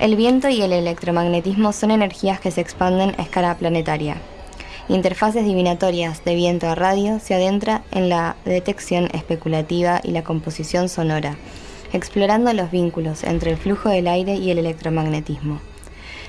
El viento y el electromagnetismo son energías que se expanden a escala planetaria. Interfaces divinatorias de viento a radio se adentra en la detección especulativa y la composición sonora, explorando los vínculos entre el flujo del aire y el electromagnetismo.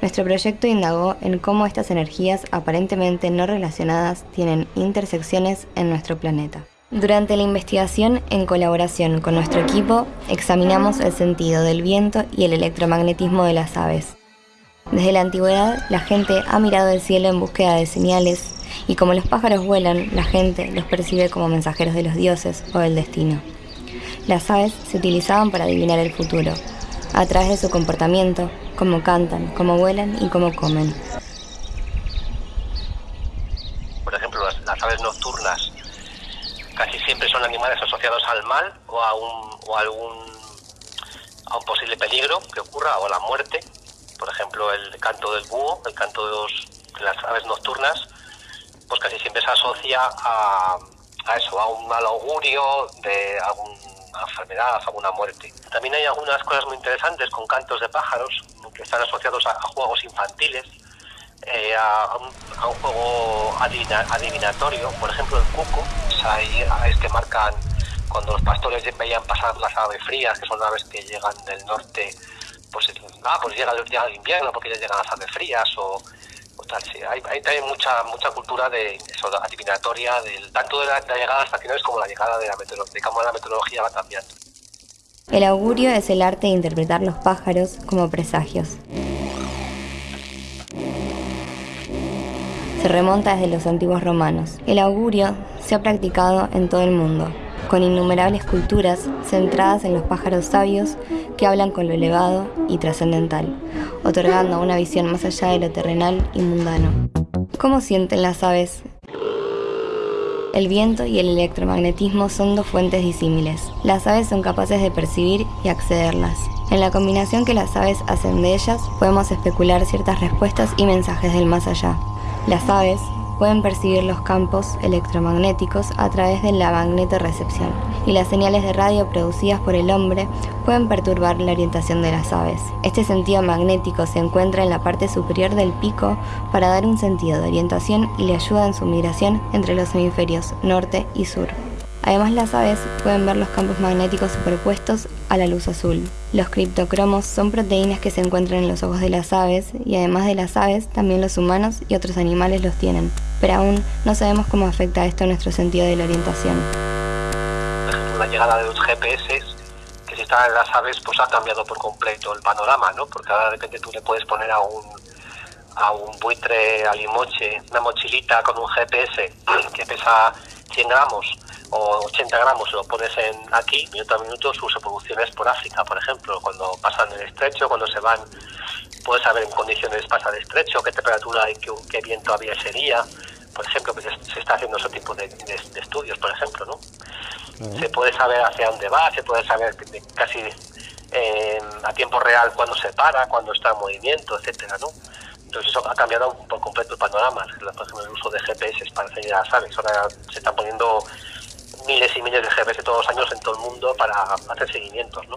Nuestro proyecto indagó en cómo estas energías aparentemente no relacionadas tienen intersecciones en nuestro planeta. Durante la investigación, en colaboración con nuestro equipo, examinamos el sentido del viento y el electromagnetismo de las aves. Desde la antigüedad, la gente ha mirado el cielo en búsqueda de señales, y como los pájaros vuelan, la gente los percibe como mensajeros de los dioses o del destino. Las aves se utilizaban para adivinar el futuro, a través de su comportamiento, cómo cantan, cómo vuelan y cómo comen. Por ejemplo, las, aves nocturnas casi siempre son animales asociados al mal o a, un, o algún a un posible peligro que ocurra o a la muerte. Por ejemplo, el canto del búho, el canto de, las aves nocturnas, pues casi siempre se asocia a, a eso, a un mal augurio de algún enfermedad, alguna muerte. También hay algunas cosas muy interesantes con cantos de pájaros que están asociados a, juegos infantiles, eh, a, un, juego adivinatorio, por ejemplo el cuco, hay aves que marcan cuando los pastores veían pasar las aves frías, que son aves que llegan del norte, pues, ah, pues llega, el invierno porque ya llegan las aves frías o, tal, sí. Hay, hay, también mucha mucha cultura de eso, adivinatoria, del, tanto de la, de la llegada estacionales como la llegada de la de cómo la meteorología va cambiando. El augurio es el arte de interpretar los pájaros como presagios. Se remonta desde los antiguos romanos. El augurio se ha practicado en todo el mundo, con innumerables culturas centradas en los pájaros sabios que hablan con lo elevado y trascendental, otorgando una visión más allá de lo terrenal y mundano. ¿Cómo sienten las aves el viento y el electromagnetismo son dos fuentes disímiles. Las aves son capaces de percibir y accederlas. En la combinación que las aves hacen de ellas, podemos especular ciertas respuestas y mensajes del más allá. Las aves pueden percibir los campos electromagnéticos a través de la magnetorrecepción y las señales de radio producidas por el hombre pueden perturbar la orientación de las aves. Este sentido magnético se encuentra en la parte superior del pico para dar un sentido de orientación y le ayuda en su migración entre los hemisferios norte y sur. Además las aves pueden ver los campos magnéticos superpuestos a la luz azul. Los criptocromos son proteínas que se encuentran en los ojos de las aves y además de las aves también los humanos y otros animales los tienen, pero aún no sabemos cómo afecta esto a nuestro sentido de la orientación. La llegada de los GPS que si están en las aves pues ha cambiado por completo el panorama, ¿no? Porque ahora de repente tú le puedes poner a un a un buitre alimoche una mochilita con un GPS que pesa 100 gramos o 80 gramos lo pones en aquí, minuto a minuto, sus evoluciones por África, por ejemplo, cuando pasan el estrecho, cuando se van, puedes saber en condiciones pasa el estrecho, qué temperatura y qué, viento había ese día, por ejemplo, que se, está haciendo ese tipo de, estudios, por ejemplo, ¿no? Se puede saber hacia dónde va, se puede saber casi eh, a tiempo real cuándo se para, cuándo está en movimiento, etcétera, ¿no? Entonces eso ha cambiado por completo el panorama, por ejemplo, el uso de GPS para seguir a las aves. Ahora se están poniendo miles y miles de GPS todos los años en todo el mundo para hacer seguimientos, ¿no?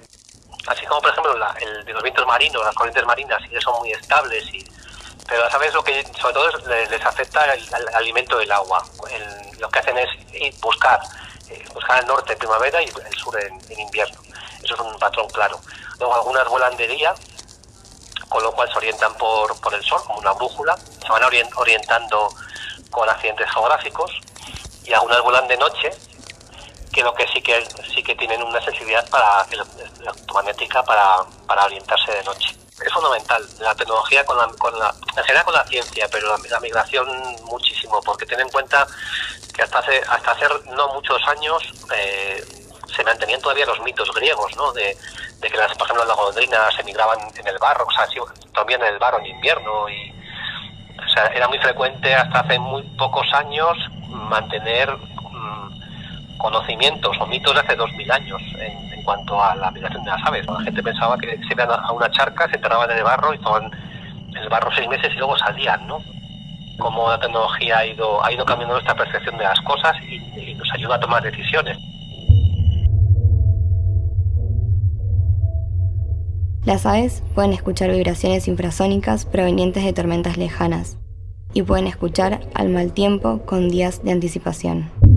Así como, por ejemplo, el de los vientos marinos, las corrientes marinas, sí que son muy estables, y, pero sabes lo que sobre todo les, afecta el, alimento del agua. lo que hacen es buscar, eh, buscar el norte en primavera y el sur en, invierno. Eso es un patrón claro. Luego algunas vuelan de día, con lo cual se orientan por, por el sol, como una brújula, se van orientando con accidentes geográficos, y algunas vuelan de noche, que lo que sí que sí que tienen una sensibilidad para electromagnética para, para orientarse de noche. Es fundamental la tecnología con la, con la, en general con la ciencia, pero la, migración muchísimo, porque ten en cuenta que hasta hace, hasta hace no muchos años eh, se mantenían todavía los mitos griegos, ¿no? De, que las, por ejemplo las golondrinas emigraban en el barro, o sea, también en el barro en invierno y o sea, era muy frecuente hasta hace muy pocos años mantener conocimientos o mitos de hace dos mil años en, cuanto a la migración de las aves. La gente pensaba que se iban a una charca, se enterraban en el barro y estaban en el barro seis meses y luego salían, ¿no? Cómo la tecnología ha ido, ha ido cambiando nuestra percepción de las cosas y nos ayuda a tomar decisiones. Las aves pueden escuchar vibraciones infrasónicas provenientes de tormentas lejanas y pueden escuchar al mal tiempo con días de anticipación.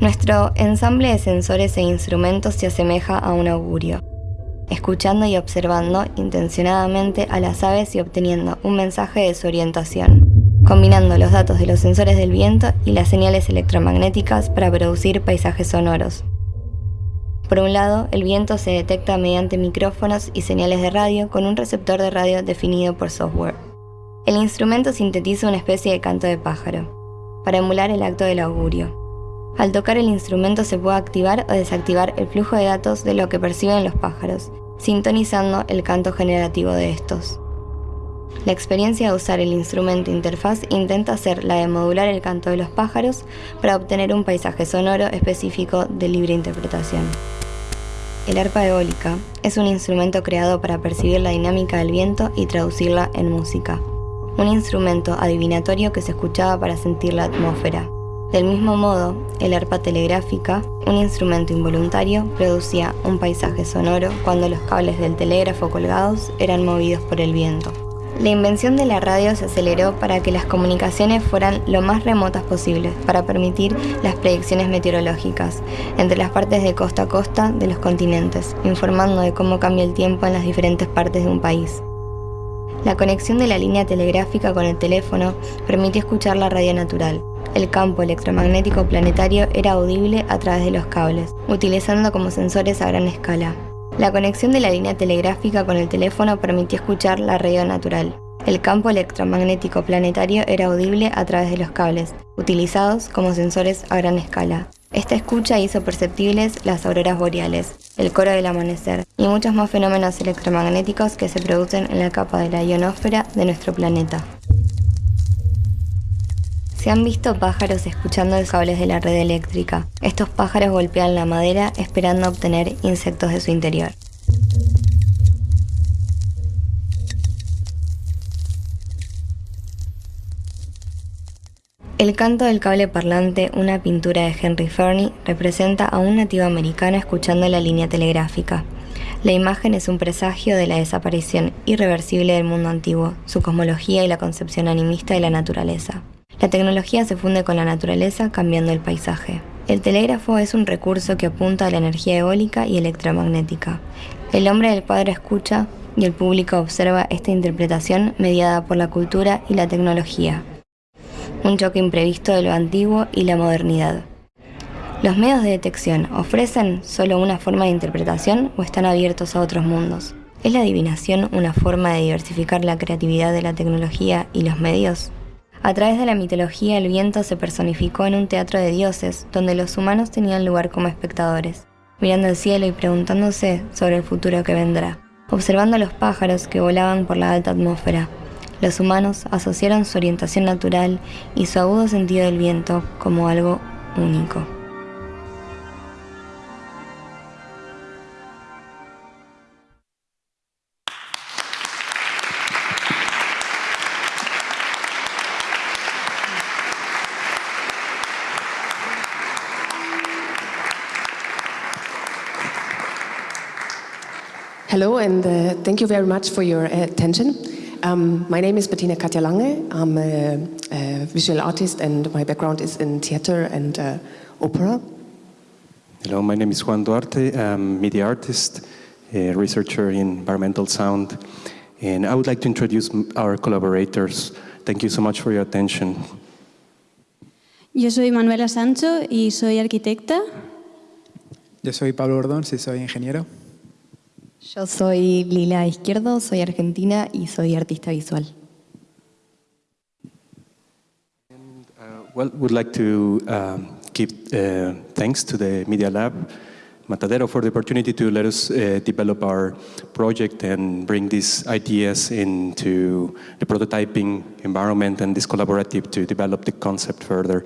Nuestro ensamble de sensores e instrumentos se asemeja a un augurio, escuchando y observando intencionadamente a las aves y obteniendo un mensaje de su orientación, combinando los datos de los sensores del viento y las señales electromagnéticas para producir paisajes sonoros. Por un lado, el viento se detecta mediante micrófonos y señales de radio con un receptor de radio definido por software. El instrumento sintetiza una especie de canto de pájaro, para emular el acto del augurio. Al tocar el instrumento se puede activar o desactivar el flujo de datos de lo que perciben los pájaros, sintonizando el canto generativo de estos. La experiencia de usar el instrumento interfaz intenta ser la de modular el canto de los pájaros para obtener un paisaje sonoro específico de libre interpretación. El arpa eólica es un instrumento creado para percibir la dinámica del viento y traducirla en música. Un instrumento adivinatorio que se escuchaba para sentir la atmósfera, del mismo modo, el arpa telegráfica, un instrumento involuntario, producía un paisaje sonoro cuando los cables del telégrafo colgados eran movidos por el viento. La invención de la radio se aceleró para que las comunicaciones fueran lo más remotas posibles, para permitir las predicciones meteorológicas entre las partes de costa a costa de los continentes, informando de cómo cambia el tiempo en las diferentes partes de un país. La conexión de la línea telegráfica con el teléfono permitió escuchar la radio natural, el campo electromagnético planetario era audible a través de los cables, utilizando como sensores a gran escala. La conexión de la línea telegráfica con el teléfono permitió escuchar la radio natural. El campo electromagnético planetario era audible a través de los cables, utilizados como sensores a gran escala. Esta escucha hizo perceptibles las auroras boreales, el coro del amanecer y muchos más fenómenos electromagnéticos que se producen en la capa de la ionosfera de nuestro planeta. Se han visto pájaros escuchando los cables de la red eléctrica. Estos pájaros golpean la madera esperando obtener insectos de su interior. El canto del cable parlante, una pintura de Henry Fernie, representa a un nativo americano escuchando la línea telegráfica. La imagen es un presagio de la desaparición irreversible del mundo antiguo, su cosmología y la concepción animista de la naturaleza. La tecnología se funde con la naturaleza cambiando el paisaje. El telégrafo es un recurso que apunta a la energía eólica y electromagnética. El hombre del cuadro escucha y el público observa esta interpretación mediada por la cultura y la tecnología. Un choque imprevisto de lo antiguo y la modernidad. ¿Los medios de detección ofrecen solo una forma de interpretación o están abiertos a otros mundos? ¿Es la adivinación una forma de diversificar la creatividad de la tecnología y los medios? A través de la mitología, el viento se personificó en un teatro de dioses, donde los humanos tenían lugar como espectadores, mirando el cielo y preguntándose sobre el futuro que vendrá, observando los pájaros que volaban por la alta atmósfera. Los humanos asociaron su orientación natural y su agudo sentido del viento como algo único. Hello, and uh, thank you very much for your attention. Um, my name is Bettina Katja Lange. I'm a, a, visual artist, and my background is in theater and uh, opera. Hello, my name is Juan Duarte. I'm a media artist, a researcher in environmental sound, and I would like to introduce our collaborators. Thank you so much for your attention. Yo soy Manuela Sancho y soy arquitecta. Yo soy Pablo Ordón y soy ingeniero. Yo soy Lila Izquierdo, soy argentina y soy artista visual. And, uh, well, would like to um, give uh, thanks to the Media Lab Matadero for the opportunity to let us uh, develop our project and bring these ideas into the prototyping environment and this collaborative to develop the concept further.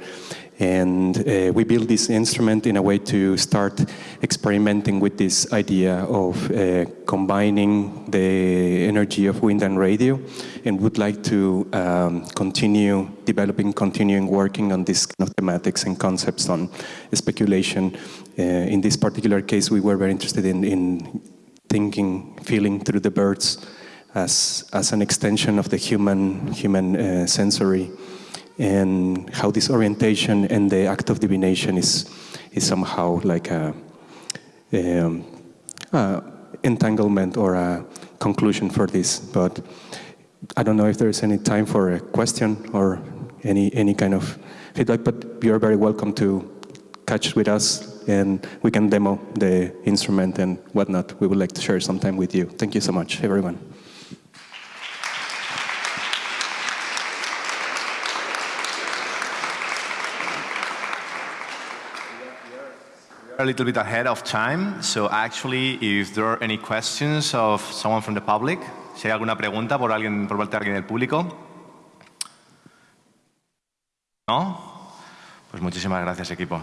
And uh, we built this instrument in a way to start experimenting with this idea of uh, combining the energy of wind and radio and would like to um, continue developing, continuing working on these kind of thematics and concepts on speculation. Uh, in this particular case, we were very interested in, in thinking, feeling through the birds as, as an extension of the human, human uh, sensory and how this orientation and the act of divination is, is somehow like a, um, entanglement or a conclusion for this. But I don't know if there's any time for a question or any, any kind of feedback, but you're very welcome to catch with us and we can demo the instrument and whatnot. We would like to share some time with you. Thank you so much, everyone. A little bit ahead of time, so actually, if there are any questions of someone from the public, si hay alguna pregunta por alguien, por parte de alguien del público. ¿No? Pues muchísimas gracias, equipo.